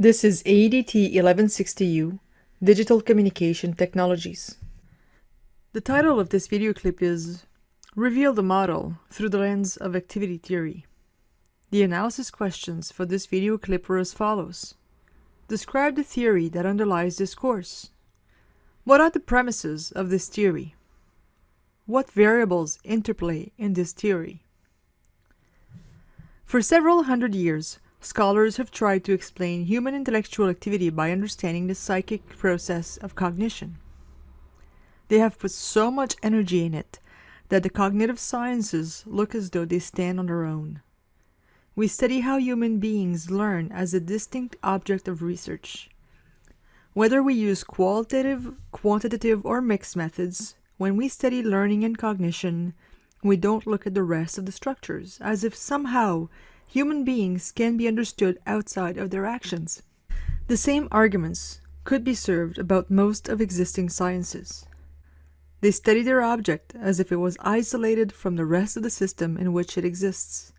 This is AEDT 1160U, Digital Communication Technologies. The title of this video clip is Reveal the Model Through the Lens of Activity Theory. The analysis questions for this video clip were as follows. Describe the theory that underlies this course. What are the premises of this theory? What variables interplay in this theory? For several hundred years, scholars have tried to explain human intellectual activity by understanding the psychic process of cognition. They have put so much energy in it that the cognitive sciences look as though they stand on their own. We study how human beings learn as a distinct object of research. Whether we use qualitative, quantitative, or mixed methods, when we study learning and cognition, we don't look at the rest of the structures, as if somehow human beings can be understood outside of their actions. The same arguments could be served about most of existing sciences. They study their object as if it was isolated from the rest of the system in which it exists.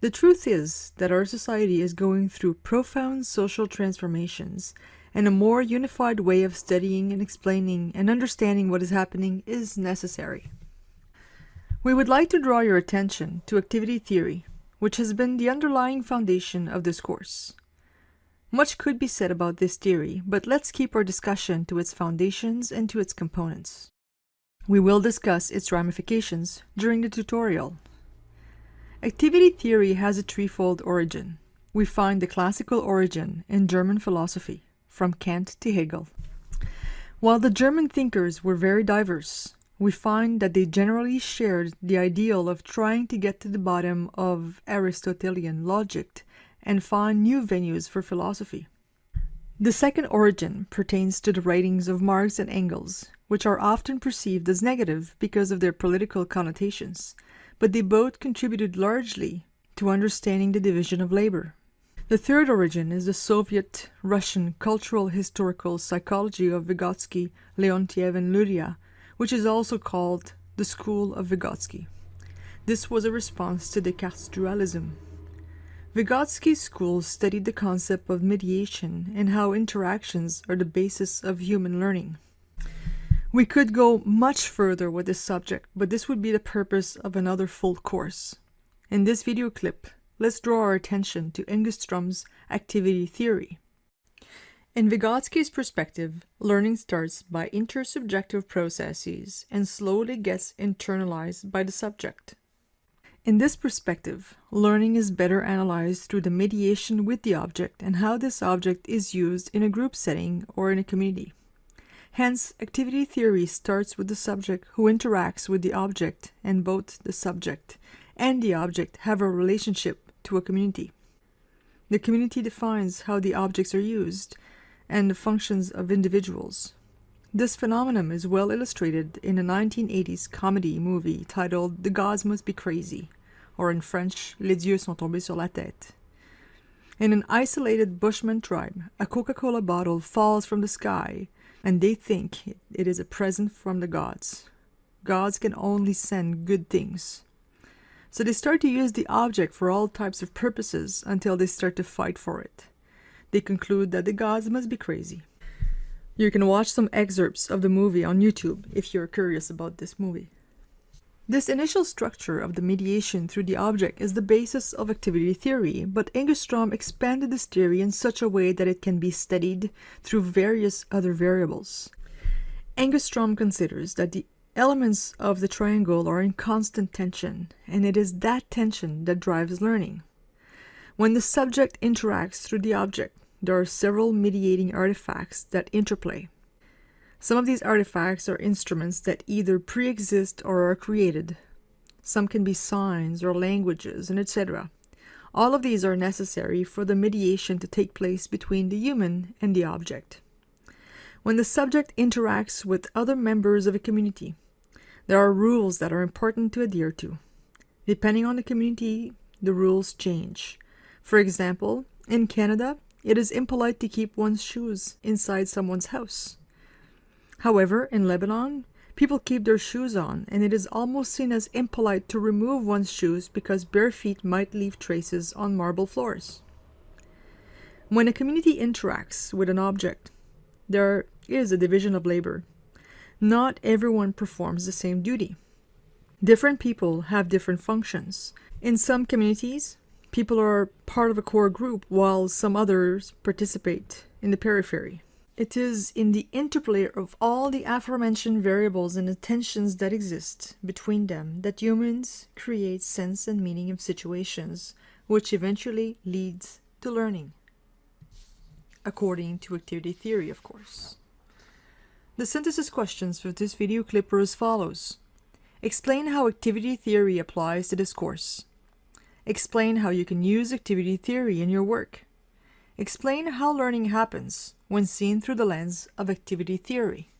The truth is that our society is going through profound social transformations, and a more unified way of studying and explaining and understanding what is happening is necessary. We would like to draw your attention to activity theory, which has been the underlying foundation of this course. Much could be said about this theory, but let's keep our discussion to its foundations and to its components. We will discuss its ramifications during the tutorial. Activity theory has a threefold origin. We find the classical origin in German philosophy, from Kant to Hegel. While the German thinkers were very diverse, we find that they generally shared the ideal of trying to get to the bottom of Aristotelian logic and find new venues for philosophy. The second origin pertains to the writings of Marx and Engels, which are often perceived as negative because of their political connotations, but they both contributed largely to understanding the division of labor. The third origin is the Soviet-Russian cultural historical psychology of Vygotsky, Leontiev, and Luria, which is also called the School of Vygotsky. This was a response to Descartes' dualism. Vygotsky's school studied the concept of mediation and how interactions are the basis of human learning. We could go much further with this subject, but this would be the purpose of another full course. In this video clip, let's draw our attention to Engestrom's activity theory. In Vygotsky's perspective, learning starts by intersubjective processes and slowly gets internalized by the subject. In this perspective, learning is better analyzed through the mediation with the object and how this object is used in a group setting or in a community. Hence, activity theory starts with the subject who interacts with the object and both the subject and the object have a relationship to a community. The community defines how the objects are used and the functions of individuals. This phenomenon is well illustrated in a 1980s comedy movie titled The Gods Must Be Crazy, or in French, Les dieux sont tombés sur la tête. In an isolated bushman tribe, a Coca-Cola bottle falls from the sky, and they think it is a present from the gods. Gods can only send good things. So they start to use the object for all types of purposes until they start to fight for it they conclude that the gods must be crazy. You can watch some excerpts of the movie on YouTube if you're curious about this movie. This initial structure of the mediation through the object is the basis of activity theory, but Engstrom expanded this theory in such a way that it can be studied through various other variables. Engstrom considers that the elements of the triangle are in constant tension, and it is that tension that drives learning. When the subject interacts through the object, there are several mediating artifacts that interplay. Some of these artifacts are instruments that either pre-exist or are created. Some can be signs or languages and etc. All of these are necessary for the mediation to take place between the human and the object. When the subject interacts with other members of a community, there are rules that are important to adhere to. Depending on the community, the rules change. For example, in Canada, it is impolite to keep one's shoes inside someone's house. However, in Lebanon, people keep their shoes on, and it is almost seen as impolite to remove one's shoes because bare feet might leave traces on marble floors. When a community interacts with an object, there is a division of labor. Not everyone performs the same duty. Different people have different functions. In some communities, people are part of a core group while some others participate in the periphery. It is in the interplay of all the aforementioned variables and tensions that exist between them that humans create sense and meaning of situations, which eventually leads to learning. According to activity theory, of course. The synthesis questions for this video clip are as follows. Explain how activity theory applies to this course. Explain how you can use activity theory in your work. Explain how learning happens when seen through the lens of activity theory.